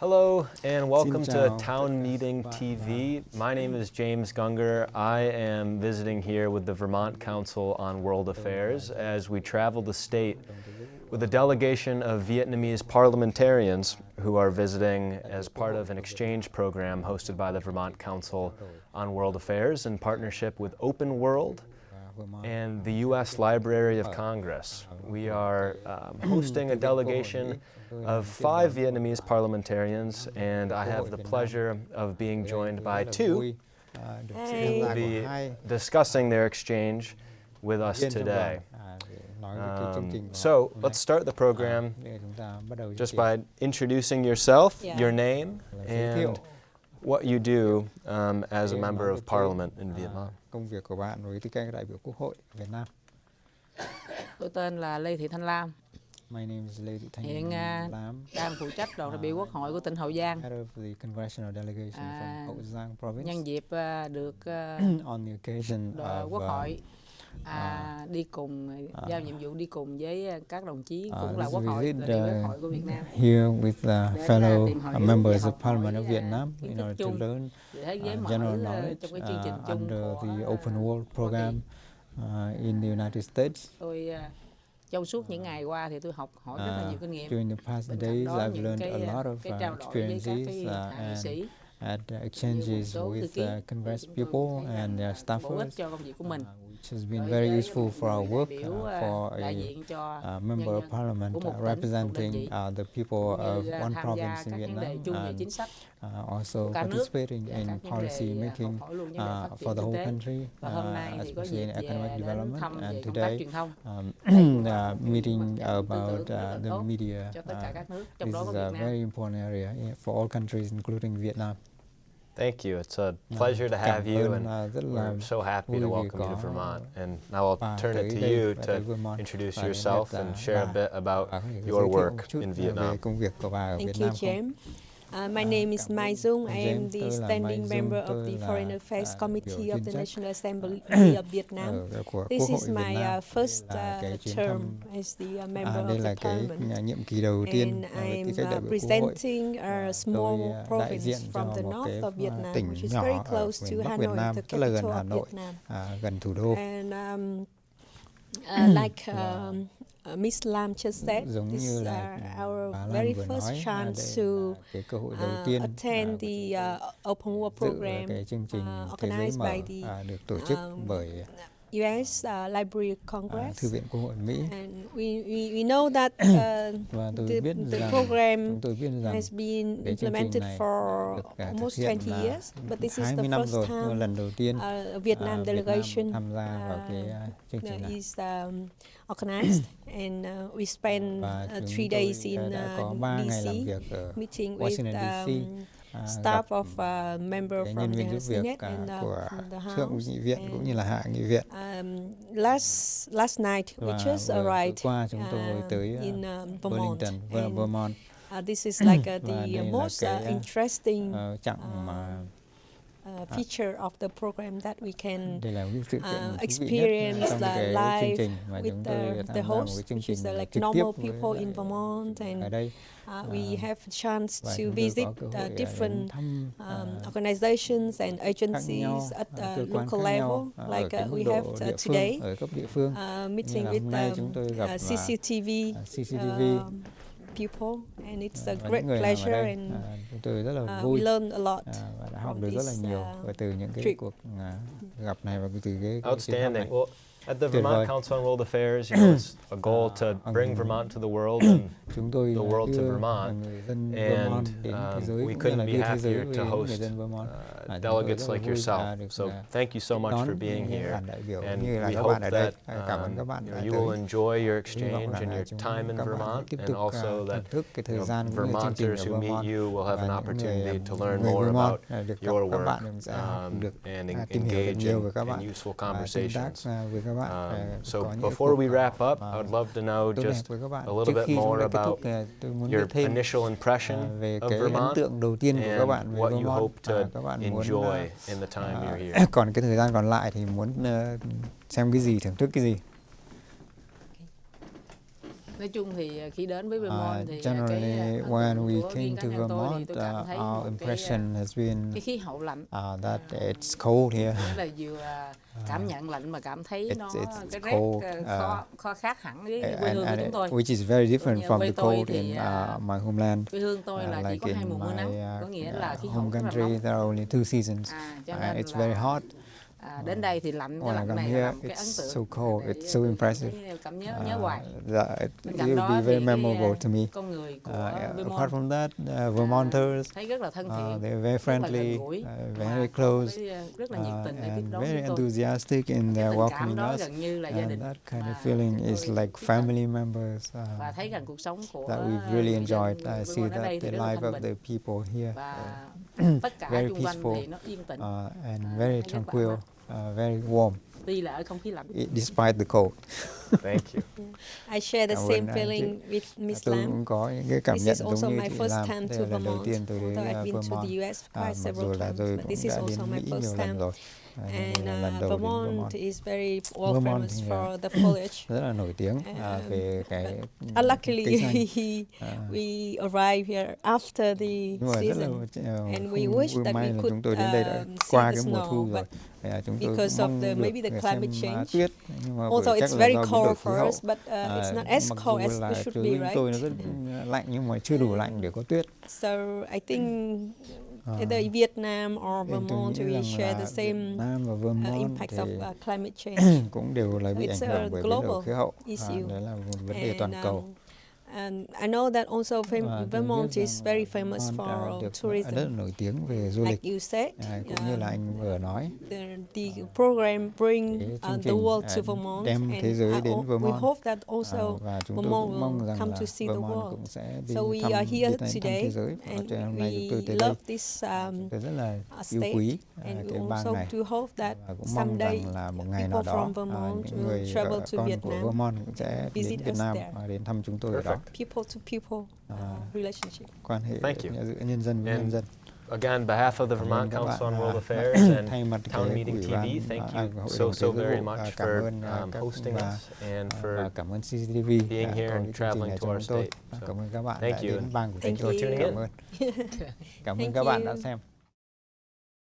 Hello and welcome to Town Meeting TV. My name is James Gunger. I am visiting here with the Vermont Council on World Affairs as we travel the state with a delegation of Vietnamese parliamentarians who are visiting as part of an exchange program hosted by the Vermont Council on World Affairs in partnership with Open World and the U.S. Library of Congress. We are um, hosting a delegation of five Vietnamese parliamentarians, and I have the pleasure of being joined by two who will be discussing their exchange with us today. Um, so let's start the program just by introducing yourself, Yeah. your name, and what you do um, as a member of parliament in Vietnam. công việc của bạn với tư cách đại biểu Quốc hội Việt Nam. Tôi tên là Lê Thị Thanh Lam, My name is Lê Thị Thanh hiện à, Lam, đang phụ trách đoàn đại biểu Quốc hội của tỉnh Hậu Giang. head of the congressional delegation À, from Hậu Giang province. Nhân dịp à, được à, On the occasion of Quốc uh, hội à, đi cùng à, giao nhiệm vụ đi cùng với à, các đồng chí à, cũng là this Quốc hội, visit, đại biểu Quốc uh, hội của Việt Nam. here with the Để fellow tìm hiểu uh, và members of học hỏi, Parliament of à, Vietnam kiến in thức order to chung learn Thế giới uh, mở general à, knowledge trong cái chương trình uh, chung under của the à, Open World Hoa Kỳ. program uh, in the United States. Tôi à, trong suốt những ngày qua thì tôi học hỏi rất là Uh, nhiều kinh nghiệm. during the past Bên cạnh days, đó I've những learned cái, a à, lot of cái uh, trao đổi với các experiences cái uh, hạ nghị and sĩ had uh, exchanges số thư with ký uh, Congress thì chúng tôi people thấy and là their bổ ích staffers, cho công việc của mình. uh, which has been very useful for our work uh, for a đại diện cho uh, member of parliament uh, một tỉnh, một đơn representing uh, the people of one province in các vấn đề Vietnam and uh, also của cả nước participating in policy making học hỏi luôn vấn đề uh, for the whole country, Và hôm nay uh, especially in economic development. And today, um, Đây cũng là uh, meeting hoạt động tư about tưởng rất là uh, the media. cho tất cả uh, các nước, trong This is a very important area for all countries, including Vietnam. Thank you. It's a pleasure to have you, and uh, rất là we're so happy to welcome you to Vermont. And now I'll turn it to you to introduce yourself and share a bit about Bà có thể your work in Vietnam. công việc của bà ở Thank you, Nam không? James. Uh, my name is Mai Dung. I am the standing member of the Foreign Affairs Committee of the National Assembly of Vietnam. This is my uh, first uh, term as the uh, member of the parliament. And I am uh, presenting a small province from the north of Vietnam, which is very close to Hanoi, the capital of Vietnam. And um, uh, like um, uh, Miss Lam just said, Giống this is uh, our bà very vừa first nói, chance to là cái cơ hội đầu uh, tiên attend của the uh, Open World program cái chương trình uh, organized by the à, được tổ chức um, bởi U.S. Uh, Library of à, Congress. Thư viện Quốc hội Mỹ. And we, we, we know that uh, Và tôi the, biết the rằng program tôi biết rằng has been cái chương trình implemented for thực almost 20 years, but this is the 20 năm first rồi, time lần đầu tiên uh, Vietnam Việt Nam delegation tham gia vào cái uh, chương trình này. is um, organized, and uh, we spend Và uh, three days in uh, 3 ngày làm DC, meeting Washington with um, à, staff of uh, member from nhân viên the giúp việc à, and uh, của thượng nghị viện cũng and, như là hạ nghị viện. Um, last last night we just arrived qua chúng tôi tới à, in Vermont, Burlington, and Vermont. uh, this is like uh, the most uh, uh, interesting Ờ, chặng mà uh, feature of the program that we can đây là cái sự kiện uh, thú vị nhất experience the live with the, the host, which is uh, like normal people in Vermont, and uh, we have a chance to visit có cơ hội uh, different um, organizations and agencies at uh, local level, nhau à, ở like uh, we have uh, today, phương ở cấp địa phương. Uh, meeting with um, uh, CCTV people, and it's a và great pleasure, đây and à, chúng tôi rất là uh, we vui learn a lot. à, và đã học from được rất là nhiều uh, từ những cái trip. cuộc à, gặp này và từ cái, cái Outstanding. này. At the Vermont. Council on World Affairs, you know, it's a goal to bring Vermont to the world, and the world to Vermont, người dân Vermont and um, we couldn't be đưa thế giới happier to host uh, À, chúng tôi delegates like yourself. So thank you so much for being here. đoàn đại biểu And we hope bạn ở đây. that À, Cảm ơn um, you, know, you will enjoy your exchange and your time in Vermont, and also that thưởng thức cái you know, gian cũng như chương trình Vermonters who meet you will have an và những người, opportunity to learn more about à, được gặp your work bạn sẽ học um, and à, en- tìm hiểu được engage in, in useful và tương tác conversations. Các bạn. Um, so before we wrap up, à, I would love to know just a little bit more about muốn your initial impression về of cái ấn Vermont tượng đầu tiên của các and bạn về what you Vermont. hope to À, các bạn muốn enjoy à, in the time à, you're here. còn cái thời gian còn lại thì muốn ờ, xem cái gì thưởng thức cái gì nói chung thì khi đến với Uh, thì generally, cái when we came to cá nhân tôi thì Vermont, tôi uh, our một cái, impression has been cái khí hậu lạnh. uh, that it's cold here. nghĩa là vừa cảm nhận lạnh mà cảm thấy it's- nó it's cái rét cold, uh, khó, khó khác hẳn với quê hương của chúng tôi. which is very different from the cold thì, in uh, my homeland. quê hương tôi Uh, là chỉ like có hai in mùa mưa my, nắng. uh, có nghĩa uh, là khí hậu home rất là country, nóng. there are only two seasons, à, cho and it's very hot. À, đến đây thì lạnh cái lạnh này here, là một cái ấn it's tượng. so cold, it's so impressive. cảm nhớ nhớ hoài. Uh, that it, will be very memorable to me. con người của Uh, Vermont apart from that, uh, Vermonters, thấy rất là thân uh, they're very rất là gần friendly, uh, very close, cái, rất là nhiệt uh, tình để tiếp and đón very enthusiastic in their welcoming us. gần như là gia And đình. that kind of feeling is like family members uh, và thấy rằng cuộc sống của that we've really enjoyed. I see that the life of the people here và tất cả very peaceful, thì nó yên tĩnh. uh, and very thấy rất là tranquil, uh, very warm, tuy là ở không khí lạnh i- despite the cold. Thank you. I share the Cảm same ơn chị. feeling with Miss tôi Lam. cũng có những cái cảm This nhận is also giống như my chị first Lam. time Đây to là lần đầu Vermont, tiên tôi đến I've uh, been to Vermont. the US À, quite mặc several dù là times, tôi but cũng this is đã also đến my nhiều first lần time. rồi. And đây là lần uh, đến Vermont Vermont. is very well Vermont famous thì, for the foliage. Rất là nổi tiếng Um, về cái cây Unluckily, xanh. À, we arrived here after the rất là season uh, and we wish that we could, chúng tôi đến đây đã um, see qua the cái mùa snow, thu rồi. à, chúng tôi because of the- maybe the xem, climate change. tuyết nhưng mà although it's very cold for us, but uh, it's not as cold as it should be, bên tôi nó right? rất lạnh nhưng mà chưa đủ lạnh để có tuyết. So I think À, either Vietnam or Vermont we share the same uh, Vermont impact thì of uh, climate change. cũng đều là bị ảnh It's a hưởng bởi biến đổi global khí hậu. À, issue. đấy là một vấn đề toàn cầu. um, and I know that also fam- Vermont is very famous Vermont, à, for được tourism. rất nổi tiếng về du lịch. Like you said, À, cũng như là anh vừa nói the, the program bring uh, the world à, to Vermont, đem and thế giới đến ho- we Vermont. hope that À, also tôi Vermont will rằng come to see the Vermont world. cũng sẽ đi So we thăm, are here thăm today, thế giới. And we đây love this um, rất là uh, yêu state, quý à, and cái we bang also này to hope that someday là một ngày nào people đó from à, Vermont những will người travel to con của Vietnam, Vermont cũng sẽ đến visit Việt us Nam đến thăm chúng tôi ở đó. Perfect. people to people uh, relationship. quan hệ Thank you. nhân dân với And nhân dân. Again, on behalf of the Vermont Council on World Affairs and Town Meeting TV, thank you so, so very much for um, hosting us and for và cảm ơn being here and cái chương trình traveling to our state. So, Cảm ơn các bạn thank you đến and bang của chúng thank tôi. you. tuning in. Cảm ơn Thank các bạn đã you. xem.